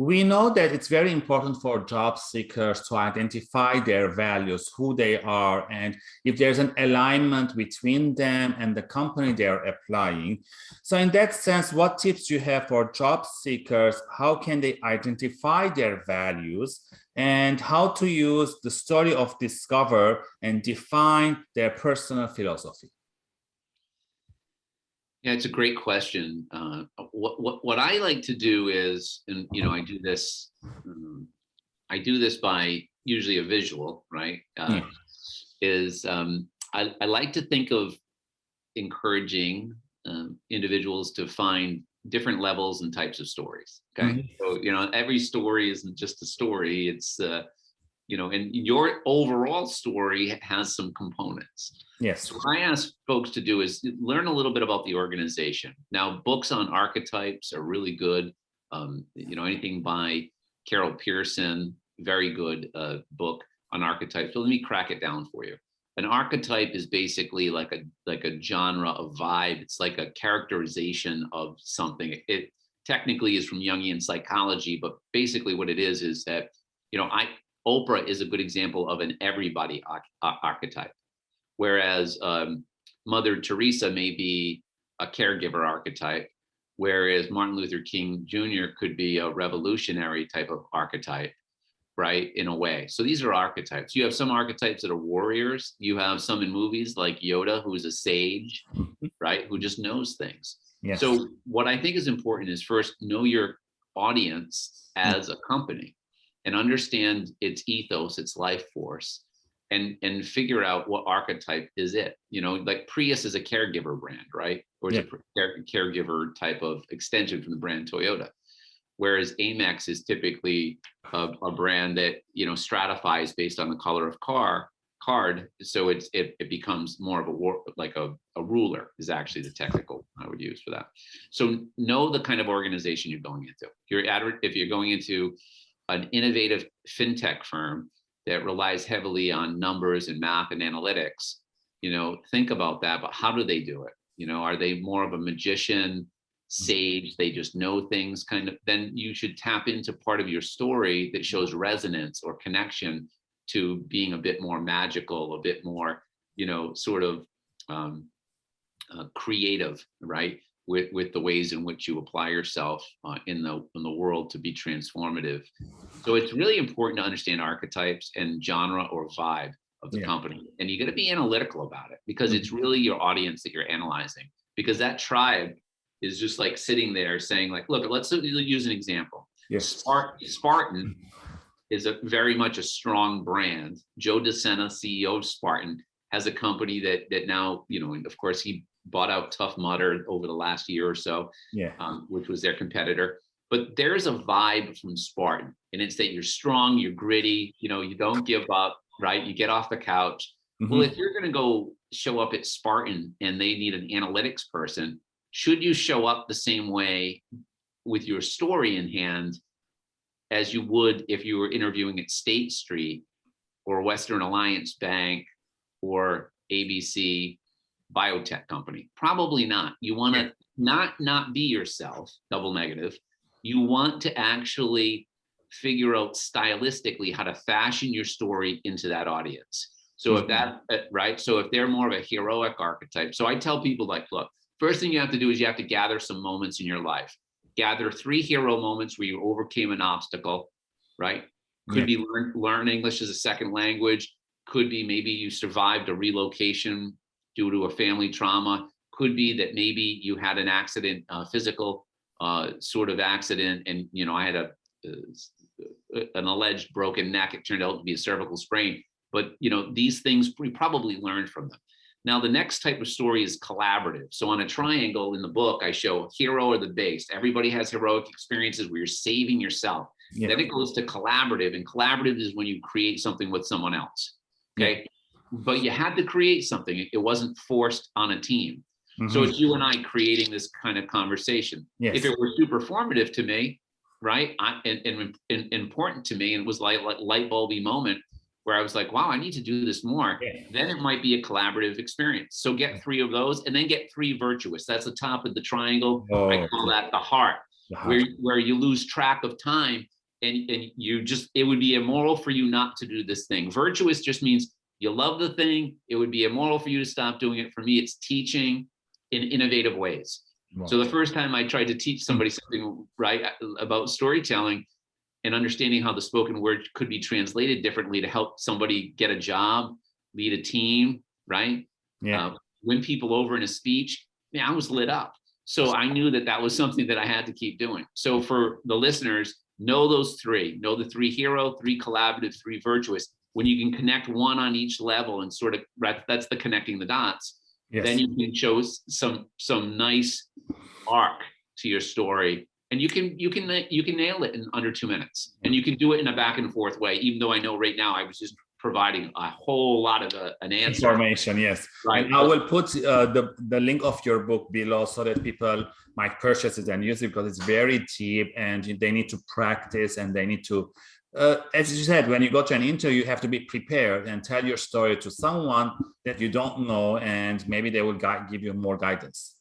we know that it's very important for job seekers to identify their values, who they are, and if there's an alignment between them and the company they're applying. So in that sense, what tips do you have for job seekers? How can they identify their values and how to use the story of Discover and define their personal philosophy? Yeah, it's a great question. Uh, what, what, what I like to do is, and you know, I do this, um, I do this by usually a visual, right? Uh, yeah. Is um, I, I like to think of encouraging um, individuals to find different levels and types of stories. Okay, mm -hmm. so you know, every story isn't just a story. It's uh, you know, and your overall story has some components. Yes. So what I ask folks to do is learn a little bit about the organization. Now, books on archetypes are really good. Um, you know, anything by Carol Pearson, very good uh, book on archetypes. So let me crack it down for you. An archetype is basically like a like a genre, a vibe. It's like a characterization of something. It technically is from Jungian psychology, but basically what it is is that you know I Oprah is a good example of an everybody archetype, whereas um, Mother Teresa may be a caregiver archetype, whereas Martin Luther King Jr. could be a revolutionary type of archetype, right, in a way. So these are archetypes. You have some archetypes that are warriors. You have some in movies like Yoda, who is a sage, right, who just knows things. Yes. So what I think is important is first know your audience as a company and understand its ethos, its life force, and and figure out what archetype is it. You know, like Prius is a caregiver brand, right? Or yeah. a caregiver type of extension from the brand Toyota. Whereas Amex is typically a, a brand that you know stratifies based on the color of car card so it's it, it becomes more of a war like a, a ruler is actually the technical i would use for that so know the kind of organization you're going into if you're if you're going into an innovative fintech firm that relies heavily on numbers and math and analytics, you know, think about that, but how do they do it? You know, are they more of a magician, sage, they just know things kind of, then you should tap into part of your story that shows resonance or connection to being a bit more magical, a bit more, you know, sort of um, uh, creative, right? With, with the ways in which you apply yourself uh, in the in the world to be transformative. So it's really important to understand archetypes and genre or vibe of the yeah. company. And you got to be analytical about it because it's mm-hmm. really your audience that you're analyzing because that tribe is just like sitting there saying like, look, let's use an example. Yes. Spartan is a very much a strong brand. Joe DeSena, CEO of Spartan, has a company that that now, you know, and of course he bought out Tough Mudder over the last year or so, yeah. um, which was their competitor. But there's a vibe from Spartan, and it's that you're strong, you're gritty, you know, you don't give up, right? You get off the couch. Mm -hmm. Well, if you're going to go show up at Spartan and they need an analytics person, should you show up the same way with your story in hand as you would if you were interviewing at State Street or Western Alliance Bank or ABC biotech company? Probably not. You want to not not be yourself, double negative. You want to actually figure out stylistically how to fashion your story into that audience. So if that, uh, right? So if they're more of a heroic archetype. So I tell people like, look, first thing you have to do is you have to gather some moments in your life. Gather three hero moments where you overcame an obstacle, right? Could yeah. be learn, learn English as a second language. Could be maybe you survived a relocation due to a family trauma. Could be that maybe you had an accident, uh, physical uh, sort of accident, and you know I had a uh, an alleged broken neck. It turned out to be a cervical sprain. But you know these things we probably learned from them. Now the next type of story is collaborative. So on a triangle in the book, I show hero or the base. Everybody has heroic experiences where you're saving yourself. Yeah. Then it goes to collaborative, and collaborative is when you create something with someone else. Okay. Yeah but you had to create something. It wasn't forced on a team. Mm -hmm. So it's you and I creating this kind of conversation. Yes. If it were super formative to me, right, I, and, and, and, important to me, and it was like, like light bulby moment where I was like, wow, I need to do this more, yeah. then it might be a collaborative experience. So get three of those and then get three virtuous. That's the top of the triangle. Oh. I call that the heart. You have where where you lose track of time and and you just it would be immoral for you not to do this thing virtuous just means you love the thing it would be immoral for you to stop doing it for me it's teaching in innovative ways Wow. so the first time i tried to teach somebody something right about storytelling and understanding how the spoken word could be translated differently to help somebody get a job lead a team right yeah, uh, win people over in a speech, man, I was lit up. So I knew that that was something that I had to keep doing. So for the listeners, know those three, know the three hero, three collaborative, three virtuous. When you can connect one on each level and sort of, that's the connecting the dots, yes. then you can show some, some nice arc to your story. And you can, you can, you can nail it in under two minutes and you can do it in a back and forth way, even though I know right now I was just providing a whole lot of a- an answer. information yes Right. and i will put uh, the the link of your book below so that people might purchase it and use it because it's very deep and they need to practice and they need to uh, as you said when you go to an interview you have to be prepared and tell your story to someone that you don't know and maybe they will give you more guidance